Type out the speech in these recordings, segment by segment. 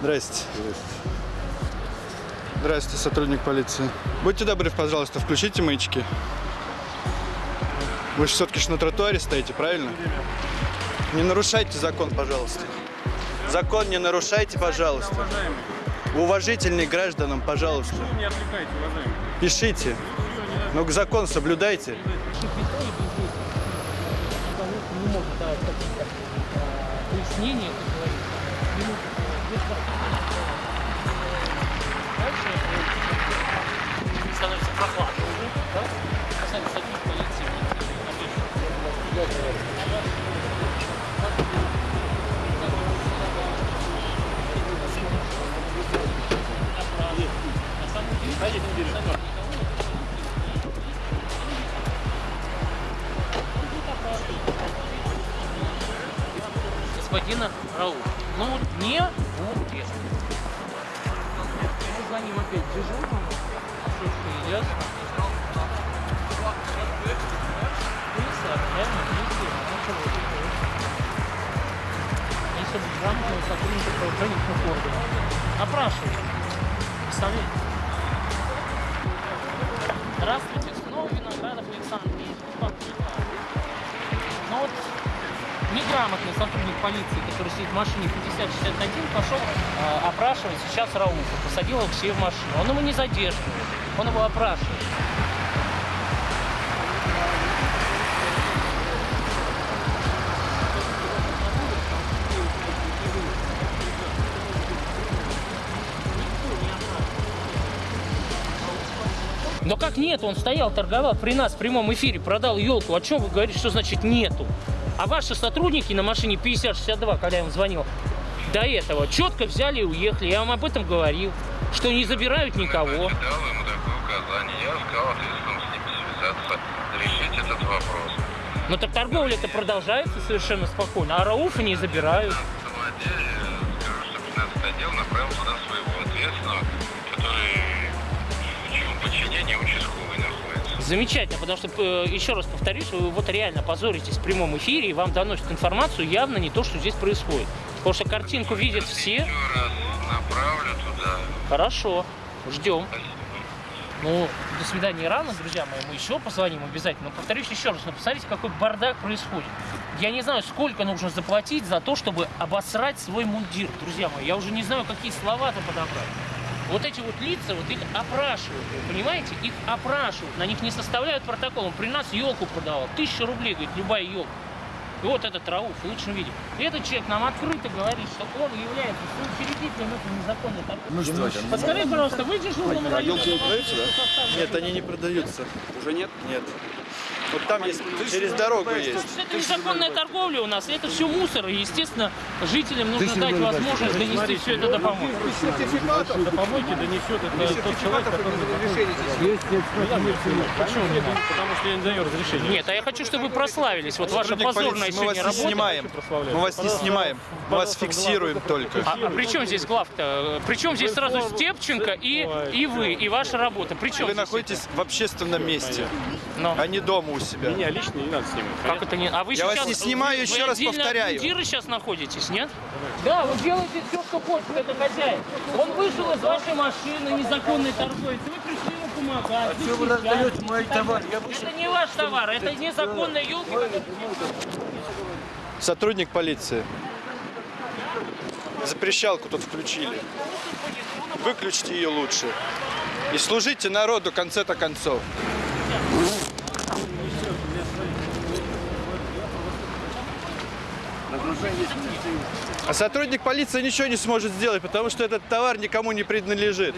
Здрасте. Здрасте, сотрудник полиции. Будьте добры, пожалуйста, включите маячки. Вы же все-таки ж на тротуаре стоите, правильно? Не нарушайте закон, пожалуйста. Закон не нарушайте, пожалуйста. Уважительный гражданам, пожалуйста. Не отвлекайте, уважаемый. Пишите. Но закон соблюдайте. не может давать какие-то э, пояснения, как говорится. Ему без вопросов. Дальше э, становится прохладно уже, да? Сами сотрудник сотрудника правоохранительных органов. Опрашивать. Представляете? Здравствуйте, снова Виноградов Александр. Ну вот неграмотный сотрудник полиции, который сидит в машине 5061, пошел э, опрашивать сейчас Рауфа. Посадил себе в машину. Он его не задерживает. Он его опрашивает. Но как нет? Он стоял, торговал при нас в прямом эфире, продал елку. О чем вы говорите, что значит нету? А ваши сотрудники на машине 5062, когда я им звонил, до этого четко взяли и уехали. Я вам об этом говорил, что не забирают никого. Дал ему такое указание. Я сказал ответственным с ними связаться, решить этот вопрос. Но так торговля это продолжается совершенно спокойно, а Рауфа не забирают. На самом деле, скажу, что 15 отдел направил туда подчинении участковый находится. Замечательно, потому что, э, еще раз повторюсь, вы вот реально позоритесь в прямом эфире, и вам доносят информацию явно не то, что здесь происходит. Потому что картинку видят все. Раз направлю туда. Хорошо, ждем. Спасибо. Ну, до свидания рано, друзья мои, мы еще позвоним обязательно. Но повторюсь еще раз, но посмотрите, какой бардак происходит. Я не знаю, сколько нужно заплатить за то, чтобы обосрать свой мундир, друзья мои. Я уже не знаю, какие слова-то подобрать. Вот эти вот лица, вот их опрашивают, вы понимаете? Их опрашивают, на них не составляют протокол. Он при нас елку продавал, тысяча рублей, говорит, любая елка. И вот этот Рауф в лучшем виде. И этот человек нам открыто говорит, что он является соучредителем этой незаконной торговли. Подскажите, пожалуйста, вы дежурному району... елки не продаются, да? Нет, они не продаются. Уже нет? Нет. Вот там есть, через дорогу есть. Это незаконная торговля у нас, это все мусор, и, естественно, жителям нужно дать возможность донести все это до помойки. До помойки донесет это тот человек, который Почему нет? Потому что я не даю разрешения. Нет, а я хочу, чтобы вы прославились. Вот ваша позорная полиции, мы вас сегодня не работа. снимаем. Мы вас не снимаем. Мы вас фиксируем только. А, а при чем здесь глав-то? При чем здесь сразу Степченко и, и вы, и ваша работа? При чем Вы находитесь в общественном месте? Но. а не дома у себя. Меня лично не надо снимать. Как это не... А вы Я вас сейчас... не снимаю, вы- еще вы раз повторяю. мундира сейчас находитесь, нет? Да, вы делаете все, что хочет это хозяин. Он вышел из вашей машины, незаконный торговец, вы пришли ему помогать. А вы раздаете мой товар? Это не ваш товар, это незаконная елка. Сотрудник полиции. Запрещалку тут включили. Выключите ее лучше. И служите народу в конце-то концов. А сотрудник полиции ничего не сможет сделать, потому что этот товар никому не принадлежит.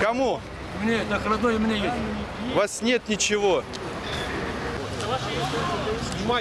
Кому? Мне это родной у меня есть. У вас нет ничего.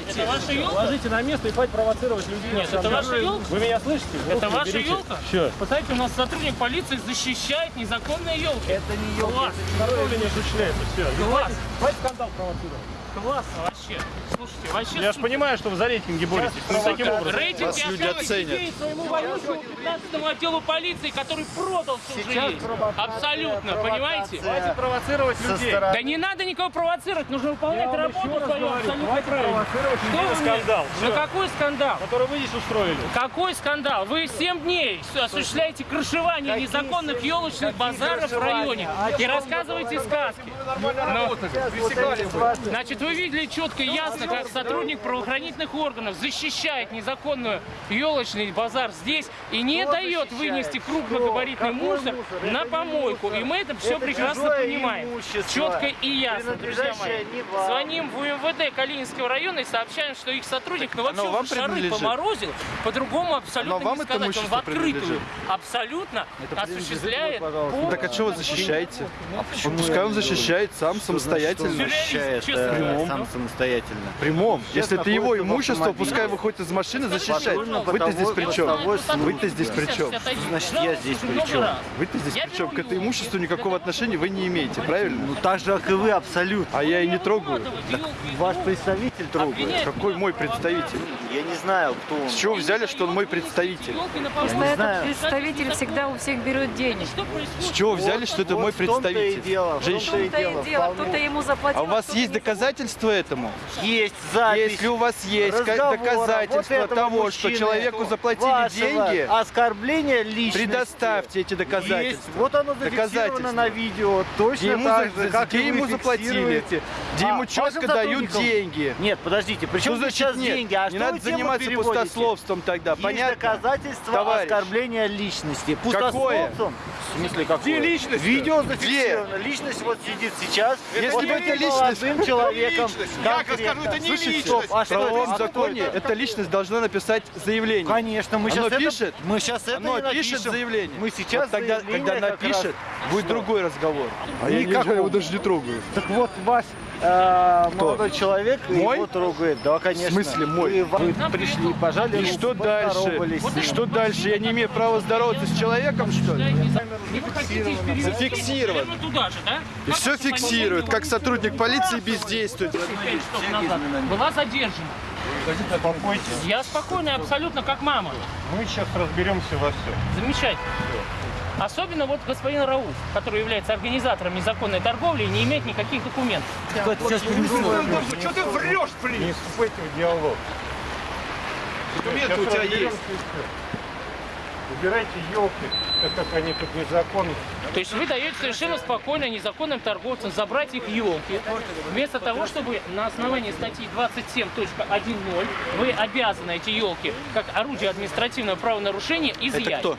Это ваша елка? Ложите на место и хватит провоцировать людей. Нет, это ваша елка? Вы меня слышите? Это Руки ваша уберите. елка? Всё. Посмотрите, у нас сотрудник полиции защищает незаконные елки. Это не елка. Класс, Торговля не осуществляется. Все. класс. Хватит скандал провоцировать. Классно вообще. Слушайте, вообще Я же понимаю, что вы за рейтинги боретесь. Ну, таким образом. Рейтинг Вас люди оценят. своему воюющему 15 отделу полиции, который продал есть. Абсолютно, понимаете? Давайте провоцировать людей. Да не надо никого провоцировать, нужно выполнять работу свою абсолютно правильно. Что на вы скандал. Ну Всё. какой скандал? Который вы здесь устроили. Какой скандал? Вы 7 дней осуществляете крышевание незаконных елочных базаров в районе и рассказываете сказки. Но- Значит, вы видели четко и ясно, как сотрудник правоохранительных органов защищает незаконную елочный базар здесь и не дает вынести крупногабаритный мусор на помойку. И мы это все прекрасно понимаем. Четко и ясно, друзья мои. Звоним в УМВД Калининского района и сообщаем, что их сотрудник, ну вообще вам шары поморозил, по-другому абсолютно вам не это сказать. Он в имущество открытую абсолютно осуществляет Так а что вы защищаете? Вот Пускай он защищает сам самостоятельно. Сюрреалист, честно. Прямом. сам самостоятельно. Прямом. Если это его имущество, пускай выходит из машины, защищает. Вы-то здесь при чем? Вы-то здесь при чем? Значит, я здесь при чем? Вы-то здесь при чем? К этому имуществу никакого отношения вы не имеете, правильно? Ну так же, как и вы, абсолютно. А я и не трогаю. Ваш представитель трогает. Какой мой представитель? Я не знаю, кто он. С чего взяли, что он мой представитель? Просто этот знаю. представитель всегда у всех берет денег. С чего взяли, что это Вот мой представитель? Женщина. кто-то ему заплатил. А у вас кто-то есть не доказательства этому? Есть запись. Если у вас есть разговора доказательства вот того, что человеку заплатили деньги, оскорбления личности. предоставьте эти Есть. доказательства. Вот оно зафиксировано на видео. Точно Где ему, так же, как где ему заплатили, где А, ему четко дают деньги. Нет, подождите, при чем Что значит сейчас нет? деньги? А не что надо заниматься пустословством тогда, Есть понятно? доказательства Товарищ. оскорбления личности. Какое? Пустословцем? В смысле, какое? Где личность-то? Видео зафиксировано. Личность вот сидит сейчас. Если бы это личность- молодым человеком. Я конкретно. скажу, это не Слушайте, личность. стоп, а В что правовом А кто законе эта личность должна написать заявление. Конечно, мы Оно сейчас пишет? это, мы сейчас это Оно пишет заявление. Мы сейчас Вот тогда, заявление когда напишет, раз- будет другой разговор. А я, Никакого. я его даже не трогаю. Так вот, ваш э, молодой человек Мой? его трогает. Да, конечно. В смысле мой? Вы, вы пришли, пожали И что дальше? И что дальше? Я не имею права здороваться с человеком, что ли? Не вы хотите их перевести Зафиксировано. прямо туда же, да? И все фиксирует, как сотрудник полиции бездействует. Назад была задержана. Я спокойный абсолютно, как мама. Мы сейчас разберемся во всем. Замечательно. Особенно вот господин Рауф, который является организатором незаконной торговли и не имеет никаких документов. Сейчас. Что ты врешь, блин? Не вступайте в диалог. Документы у тебя есть. Убирайте елки, так как они тут незаконны. То есть вы даете совершенно спокойно незаконным торговцам забрать их елки, вместо того, чтобы на основании статьи 27.10 вы обязаны эти елки как орудие административного правонарушения изъять. Это кто?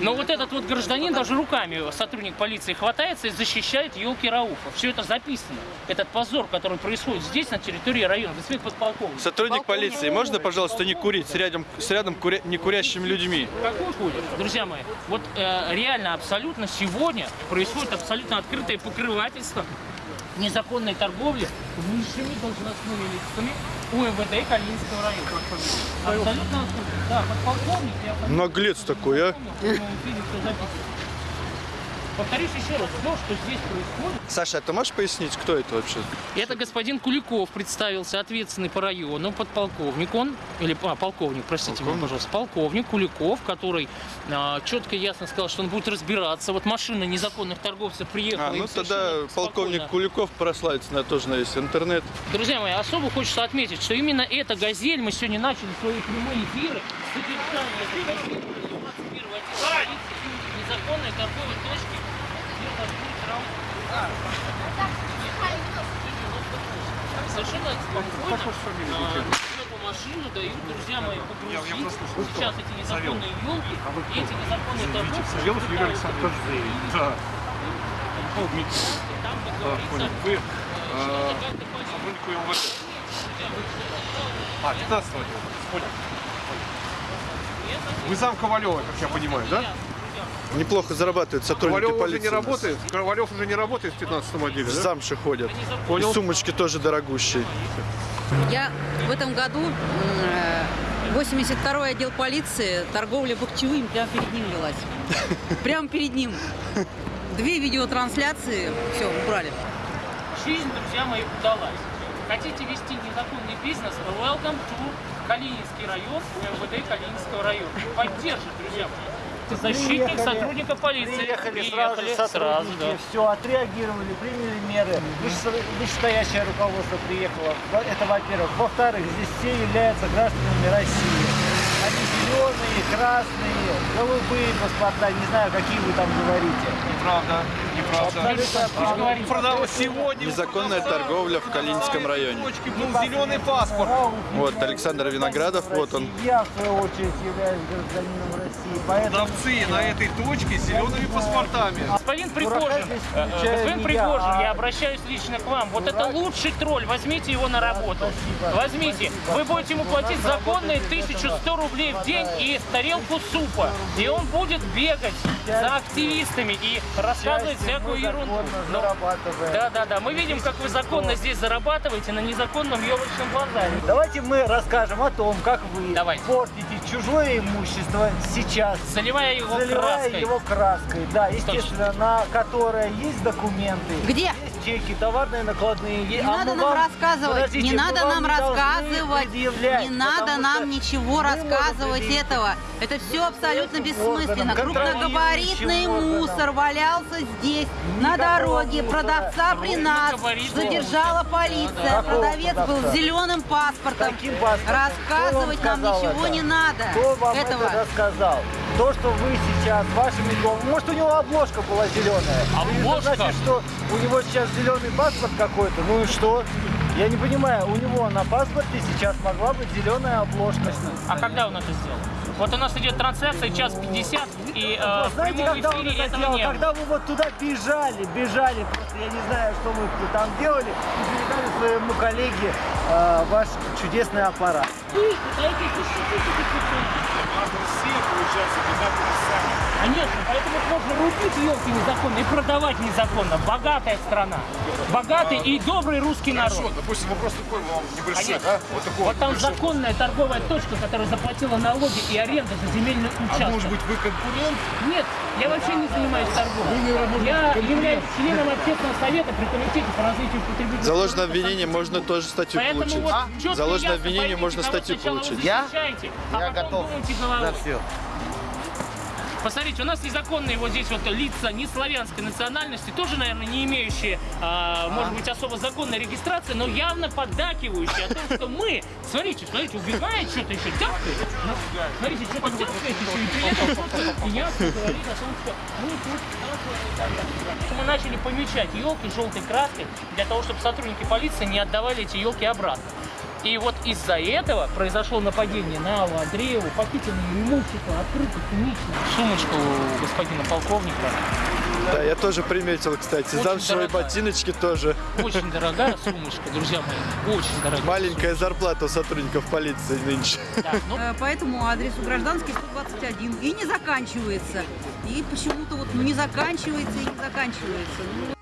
Но вот этот вот гражданин даже руками сотрудник полиции хватается и защищает елки Рауфа. Все это записано. Этот позор, который происходит здесь, на территории района. Господин подполковник. Сотрудник полиции, можно, пожалуйста, не курить с рядом, с рядом куря- некурящими людьми? Какой курит? Друзья мои, вот э, реально абсолютно сегодня происходит абсолютно открытое покрывательство незаконной торговли высшими должностными лицами УМВД Калининского района. Абсолютно. Да, подполковник, я Наглец такой, а? Повторюсь еще раз, все, что здесь происходит, Саша, а ты можешь пояснить, кто это вообще? это господин Куликов представился, ответственный по району, подполковник он, или а, полковник, простите меня, пожалуйста, полковник Куликов, который а, четко и ясно сказал, что он будет разбираться. Вот машина незаконных торговцев приехала. А, ну тогда полковник спокойно. Куликов прославится, на тоже на весь интернет. Друзья мои, особо хочется отметить, что именно эта «Газель», мы сегодня начали свои прямые эфиры, содержание этой «Газели» 21 отдела полиции, незаконной торговой точки. Совершенно спокойно эту машину дают, друзья мои, погрузить. Сейчас эти незаконные елки, и эти незаконные торговцы Юрий пытаются Александрович. Да. там, сотруднику МВД. А, 15 отдела. Понял. Вы зам Ковалева, как я понимаю, да? Неплохо зарабатывают сотрудники Ковалев уже полиции. не у нас. работает? Ковалев уже не работает в 15 отделе, В да? замши ходят. Понял. И сумочки тоже дорогущие. Я в этом году м, э, 82-й отдел полиции, торговля бахчевым, прямо перед ним велась. Прямо перед ним. Две видеотрансляции, все, убрали. Жизнь, друзья мои, удалась. Хотите вести незаконный бизнес? Welcome to Калининский район, МВД Калининского района. Поддержит, друзья мои. Защитник Приехали, сотрудника полиции. Приехали, сразу же сразу, сотрудники, да. все, отреагировали, приняли меры. Выше- Вышестоящее руководство приехало. Это во-первых. Во-вторых, здесь все являются гражданами России. Зеленые, красные, голубые паспорта, не знаю, какие вы там говорите. Неправда, неправда. Абсолютно правда. Продал сегодня. Незаконная торговля в Калининском районе. Был зеленый паспорт. Вот Александр Виноградов, вот он. Я, в свою очередь, являюсь гражданином России, поэтому... Продавцы на этой точке с зелеными паспортами. Господин Пригожин, э, господин Пригожин, я, обращаюсь лично к вам. Вот это лучший тролль, возьмите его на работу. Возьмите. Вы будете ему платить законные 1100 рублей в день и тарелку супа. И он будет бегать за активистами и рассказывать всякую ерунду. зарабатываем. Да, да, да. Мы видим, как вы законно здесь зарабатываете на незаконном елочном базаре. Давайте мы расскажем о том, как вы Давайте. портите чужое имущество сейчас, Заливая его заливая краской. его краской. Да, естественно, на которое есть документы. Где? Есть чеки, товарные накладные. Не надо нам рассказывать, не надо нам рассказывать, не надо нам ничего рассказывать этого. Это все абсолютно бессмысленно. Крупногабаритный мусор валялся здесь, на дороге. Продавца при нас задержала полиция. Продавец был с зеленым паспортом. Рассказывать нам ничего не надо. Кто вам Этого. это рассказал? То, что вы сейчас вашими головами... Может, у него обложка была зеленая? Обложка? Это значит, что у него сейчас зеленый паспорт какой-то. Ну и что? Я не понимаю, у него на паспорте сейчас могла быть зеленая обложка. А когда он это сделал? Вот у нас идет трансляция час 50, и э, Вы в знаете, прямом когда он эфире это этого делал? не было. Когда вы вот туда бежали, бежали, просто я не знаю, что вы там делали, и передали своему коллеге э, ваш чудесный аппарат. Конечно, поэтому можно рубить елки незаконно и продавать незаконно. Богатая страна. Богатый и добрый русский народ. допустим, вопрос такой вам небольшой, Конечно. Вот такой Вот там законная торговая точка, которая заплатила налоги и аренду за земельный участок. А может быть, вы конкурент? Нет, я вообще не занимаюсь торговлей. Я являюсь членом общественного совета при комитете по развитию потребительского За ложное рынка обвинение можно тоже статью Поэтому получить. вот четко За ложное ясно обвинение можно статью получить. защищаете, а Я готов на все. Посмотрите, у нас незаконные вот здесь вот лица не славянской национальности, тоже, наверное, не имеющие, а, может быть, особо законной регистрации, но явно поддакивающие о том, что мы, смотрите, смотрите, убегает что-то еще, тяпкает. Ну, Смотрите, что-то тяпкает еще, и при этом что-то ясно говорит о том, что мы мы начали помечать елки желтой краской для того, чтобы сотрудники полиции не отдавали эти елки обратно. И вот из-за этого произошло нападение на Аллу Андрееву, похитили имущество, открыто, цинично. Сумочку у господина полковника, Да, я тоже приметил, кстати. Замшевые ботиночки тоже. очень дорогая сумочка, друзья мои, очень дорогая. Маленькая зарплата у сотрудников полиции нынче. сумочка. Да, ну, Э, Поэтому адрес у гражданский 121 и не заканчивается. И почему-то вот ну, не заканчивается и не заканчивается. Ну,